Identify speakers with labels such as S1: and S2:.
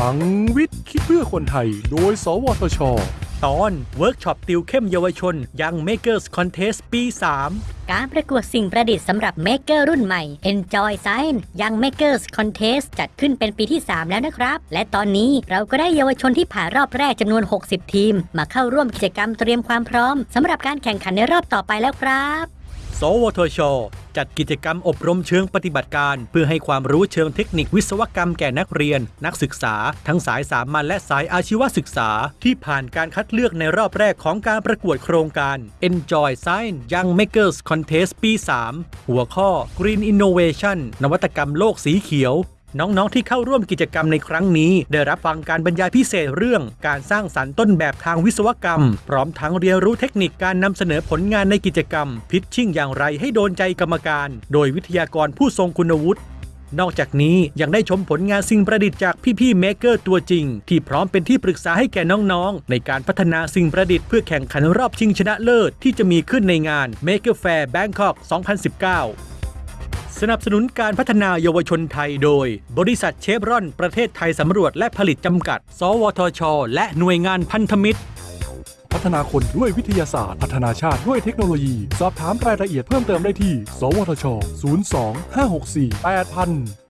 S1: พลังวิทย์คิดเพื่อคนไทย โดย สวทช
S2: ตอนเวิร์กช็อปติวเข้มเยาวชน Young Makers Contest ปี 3
S3: การประกวดสิ่งประดิษฐ์สำหรับ maker รุ่นใหม่ Enjoy Science Young Makers Contest จัดขึ้นเป็นปีที่ 3 แล้วนะครับ และตอนนี้เราก็ได้เยาวชนที่ผ่านรอบแรกจำนวน 60 ทีม มาเข้าร่วมกิจกรรมเตรียมความพร้อมสำหรับการแข่งขันในรอบต่อไปแล้วครับ
S2: สวทช จัดกิจกรรมอบรมเชิงปฏิบัติการ เพื่อให้ความรู้เชิงเทคนิควิศวกรรมแก่นักเรียน นักศึกษา ทั้งสายสามัญและสายอาชีวศึกษา ที่ผ่านการคัดเลือกในรอบแรกของการประกวดโครงการ Enjoy Science Young Makers Contest ปี 3 หัวข้อ Green Innovation นวัตกรรมโลกสีเขียว น้องๆที่เข้าร่วมกิจกรรมในครั้งนี้ ได้รับฟังการบรรยายพิเศษเรื่อง การสร้างสรรค์ต้นแบบทางวิศวกรรม พร้อมทั้งเรียนรู้เทคนิคการนำเสนอผลงานในกิจกรรม พิชชิ่งอย่างไรให้โดนใจกรรมการ โดยวิทยากรผู้ทรงคุณวุฒินอกจากนี้ยังได้ชมผลงานสิ่งประดิษฐ์จากพี่ๆเมเกอร์ตัวจริง ที่พร้อมเป็นที่ปรึกษาให้แก่น้องๆ ในการพัฒนาสิ่งประดิษฐ์เพื่อแข่งขันรอบชิงชนะเลิศที่จะมีขึ้นในงาน Maker Fair Bangkok 2019 สนับสนุนการพัฒนาเยาวชนไทยโดย บริษัทเชฟรอน ประเทศไทยสำรวจและผลิตจำกัด สวทช และหน่วยงานพันธมิตร
S1: พัฒนาคนด้วยวิทยาศาสตร์ พัฒนาชาติด้วยเทคโนโลยี สอบถามรายละเอียดเพิ่มเติมได้ที่ สวทช 02 564 8000